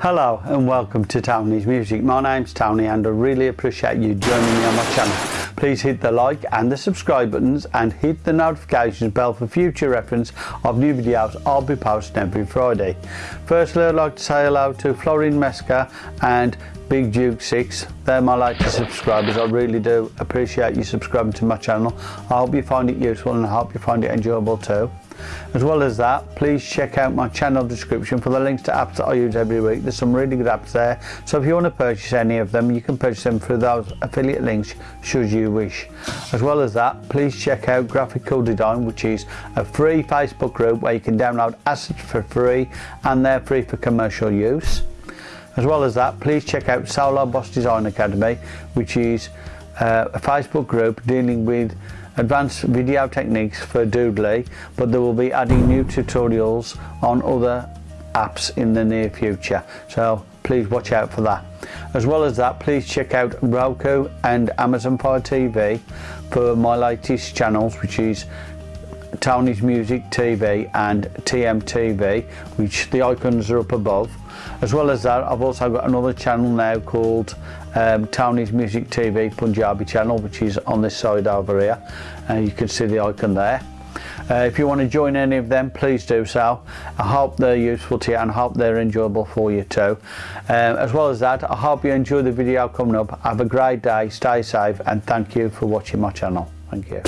Hello and welcome to Tony's Music. My name's Tony and I really appreciate you joining me on my channel. Please hit the like and the subscribe buttons and hit the notifications bell for future reference of new videos I'll be posting every Friday. Firstly I'd like to say hello to Florin Mesca and Big Duke 6. They're my latest subscribers. I really do appreciate you subscribing to my channel. I hope you find it useful and I hope you find it enjoyable too. As well as that, please check out my channel description for the links to apps that I use every week. There's some really good apps there. So if you want to purchase any of them, you can purchase them through those affiliate links should you wish. As well as that, please check out Graphical Design, which is a free Facebook group where you can download assets for free and they're free for commercial use. As well as that, please check out Solo Boss Design Academy, which is uh, a Facebook group dealing with advanced video techniques for Doodly, but they will be adding new tutorials on other apps in the near future. So please watch out for that. As well as that, please check out Roku and Amazon Fire TV for my latest channels, which is Tony's Music TV and TMTV, which the icons are up above. As well as that, I've also got another channel now called um, Townies Music TV Punjabi channel, which is on this side over here. And you can see the icon there. Uh, if you want to join any of them, please do so. I hope they're useful to you and I hope they're enjoyable for you too. Um, as well as that, I hope you enjoy the video coming up. Have a great day, stay safe and thank you for watching my channel. Thank you.